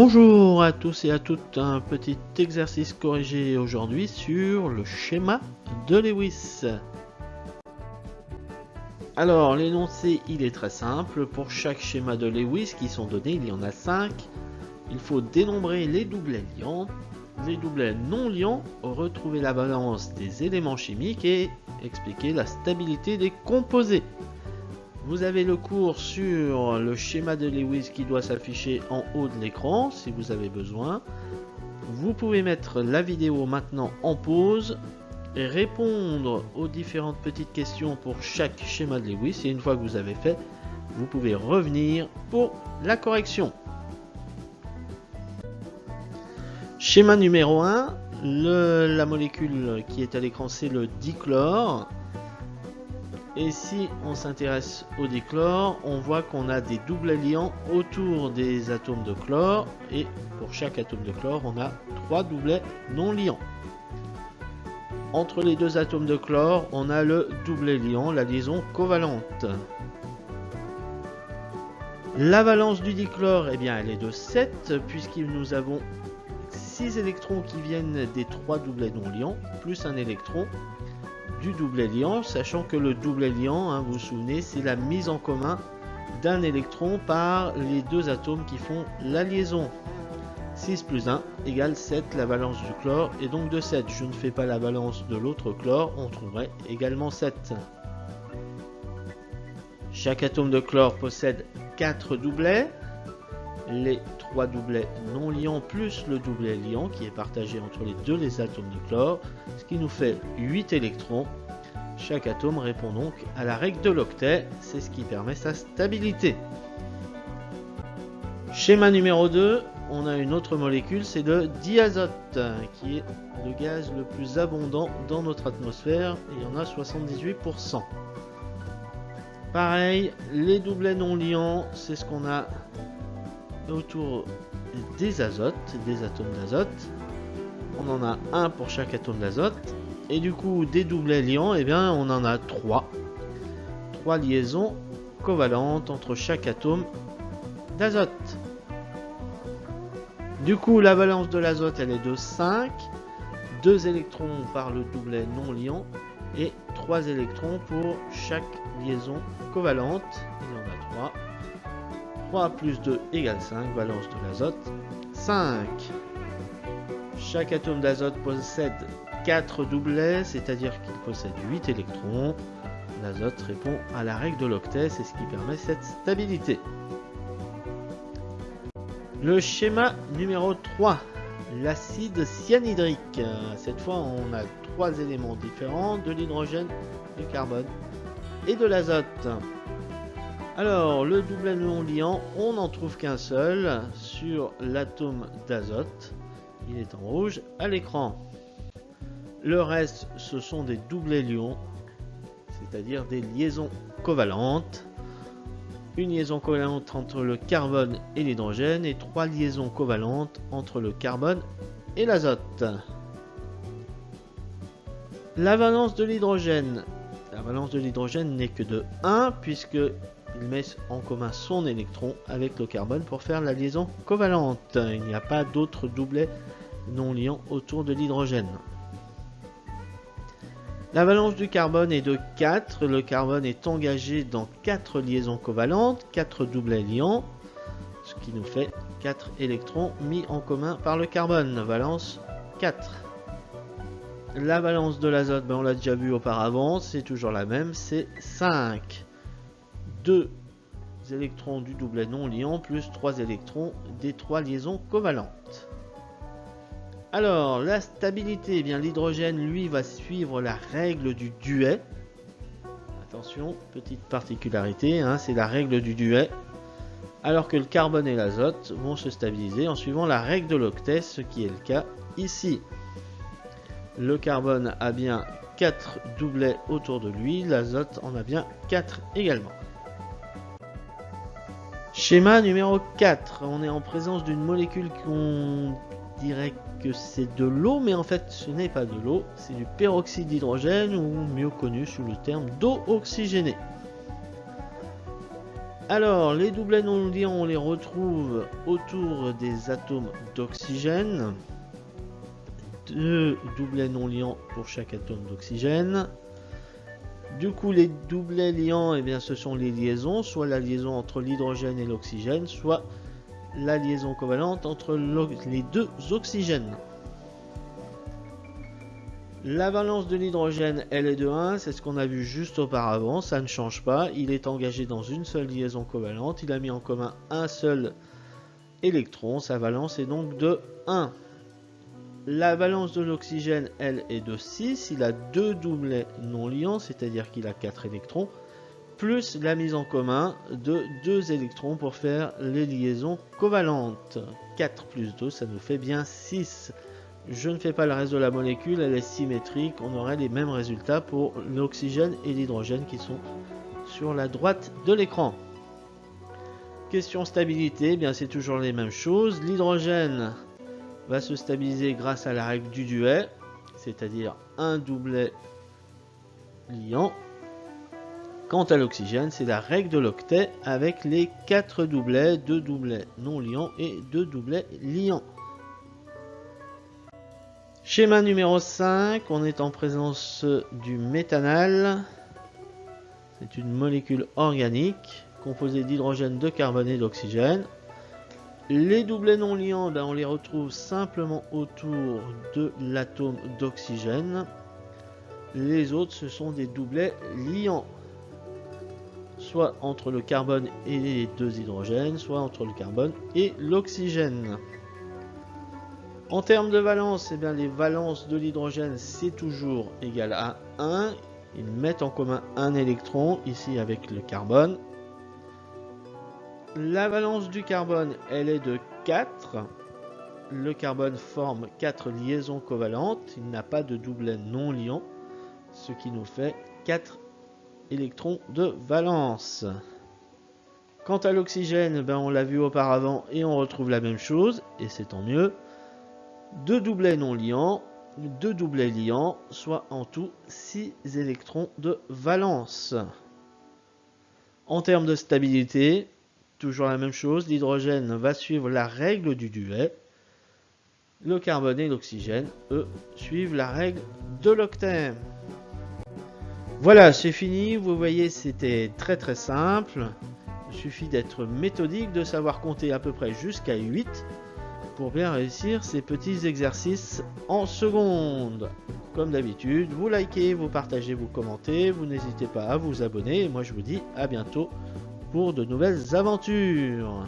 Bonjour à tous et à toutes, un petit exercice corrigé aujourd'hui sur le schéma de Lewis. Alors l'énoncé il est très simple, pour chaque schéma de Lewis qui sont donnés, il y en a 5, il faut dénombrer les doublets liants, les doublets non liants, retrouver la balance des éléments chimiques et expliquer la stabilité des composés. Vous avez le cours sur le schéma de Lewis qui doit s'afficher en haut de l'écran si vous avez besoin. Vous pouvez mettre la vidéo maintenant en pause et répondre aux différentes petites questions pour chaque schéma de Lewis et une fois que vous avez fait, vous pouvez revenir pour la correction. Schéma numéro 1, la molécule qui est à l'écran c'est le dichlore. Et si on s'intéresse au dichlore, on voit qu'on a des doubles liants autour des atomes de chlore. Et pour chaque atome de chlore, on a trois doublets non liants. Entre les deux atomes de chlore, on a le doublet liant, la liaison covalente. La valence du dichlore, eh bien, elle est de 7, puisque nous avons 6 électrons qui viennent des trois doublets non liants, plus un électron du double liant, sachant que le double liant, hein, vous vous souvenez, c'est la mise en commun d'un électron par les deux atomes qui font la liaison. 6 plus 1 égale 7, la valence du chlore est donc de 7. Je ne fais pas la balance de l'autre chlore, on trouverait également 7. Chaque atome de chlore possède 4 doublets. Les 3 doublets non liants plus le doublet liant qui est partagé entre les deux les atomes de chlore, ce qui nous fait 8 électrons. Chaque atome répond donc à la règle de l'octet, c'est ce qui permet sa stabilité. Schéma numéro 2, on a une autre molécule, c'est le diazote, qui est le gaz le plus abondant dans notre atmosphère, il y en a 78%. Pareil, les doublets non liants, c'est ce qu'on a autour des azotes, des atomes d'azote. On en a un pour chaque atome d'azote. Et du coup, des doublets liants, et eh bien, on en a trois. Trois liaisons covalentes entre chaque atome d'azote. Du coup, la valence de l'azote, elle est de 5. 2 électrons par le doublet non liant et 3 électrons pour chaque liaison covalente. Il y en a 3. 3 plus 2 égale 5, valence de l'azote. 5. Chaque atome d'azote possède 4 doublets, c'est-à-dire qu'il possède 8 électrons. L'azote répond à la règle de l'octet, c'est ce qui permet cette stabilité. Le schéma numéro 3, l'acide cyanhydrique. Cette fois, on a trois éléments différents, de l'hydrogène, du carbone et de l'azote. Alors, le double non liant, on n'en trouve qu'un seul sur l'atome d'azote. Il est en rouge à l'écran. Le reste, ce sont des doublés lions, c'est-à-dire des liaisons covalentes. Une liaison covalente entre le carbone et l'hydrogène et trois liaisons covalentes entre le carbone et l'azote. La valence de l'hydrogène. La valence de l'hydrogène n'est que de 1 puisque met en commun son électron avec le carbone pour faire la liaison covalente. Il n'y a pas d'autres doublets non liants autour de l'hydrogène. La valence du carbone est de 4. Le carbone est engagé dans 4 liaisons covalentes, 4 doublets liants, ce qui nous fait 4 électrons mis en commun par le carbone. Valence 4. La valence de l'azote, ben on l'a déjà vu auparavant, c'est toujours la même, c'est 5 deux électrons du doublet non liant plus 3 électrons des trois liaisons covalentes. Alors, la stabilité, eh bien l'hydrogène, lui, va suivre la règle du duet. Attention, petite particularité, hein, c'est la règle du duet. Alors que le carbone et l'azote vont se stabiliser en suivant la règle de l'octet, ce qui est le cas ici. Le carbone a bien 4 doublets autour de lui, l'azote en a bien 4 également. Schéma numéro 4. On est en présence d'une molécule qu'on dirait que c'est de l'eau, mais en fait ce n'est pas de l'eau, c'est du peroxyde d'hydrogène ou mieux connu sous le terme d'eau oxygénée. Alors, les doublets non liants, on les retrouve autour des atomes d'oxygène. Deux doublets non liants pour chaque atome d'oxygène. Du coup, les doublets liants, eh bien, ce sont les liaisons, soit la liaison entre l'hydrogène et l'oxygène, soit la liaison covalente entre les deux oxygènes. La valence de l'hydrogène, elle est de 1, c'est ce qu'on a vu juste auparavant, ça ne change pas. Il est engagé dans une seule liaison covalente, il a mis en commun un seul électron, sa valence est donc de 1. La valence de l'oxygène, elle, est de 6, il a deux doublets non liants, c'est-à-dire qu'il a 4 électrons, plus la mise en commun de 2 électrons pour faire les liaisons covalentes. 4 plus 2, ça nous fait bien 6. Je ne fais pas le reste de la molécule, elle est symétrique, on aurait les mêmes résultats pour l'oxygène et l'hydrogène qui sont sur la droite de l'écran. Question stabilité, eh bien c'est toujours les mêmes choses. L'hydrogène va se stabiliser grâce à la règle du duet, c'est-à-dire un doublet liant. Quant à l'oxygène, c'est la règle de l'octet avec les 4 doublets, 2 doublets non liants et 2 doublets liants. Schéma numéro 5, on est en présence du méthanal. C'est une molécule organique composée d'hydrogène, de carbone et d'oxygène. Les doublets non liants, ben, on les retrouve simplement autour de l'atome d'oxygène. Les autres, ce sont des doublets liants. Soit entre le carbone et les deux hydrogènes, soit entre le carbone et l'oxygène. En termes de valence, eh bien, les valences de l'hydrogène, c'est toujours égal à 1. Ils mettent en commun un électron, ici avec le carbone. La valence du carbone, elle est de 4. Le carbone forme 4 liaisons covalentes. Il n'a pas de doublet non liant, ce qui nous fait 4 électrons de valence. Quant à l'oxygène, ben on l'a vu auparavant et on retrouve la même chose, et c'est tant mieux deux doublets non liants, deux doublets liants, soit en tout 6 électrons de valence. En termes de stabilité, toujours la même chose, l'hydrogène va suivre la règle du duet. Le carbone et l'oxygène, eux, suivent la règle de l'octet. Voilà, c'est fini. Vous voyez, c'était très très simple. Il suffit d'être méthodique, de savoir compter à peu près jusqu'à 8 pour bien réussir ces petits exercices en seconde. Comme d'habitude, vous likez, vous partagez, vous commentez, vous n'hésitez pas à vous abonner et moi je vous dis à bientôt pour de nouvelles aventures.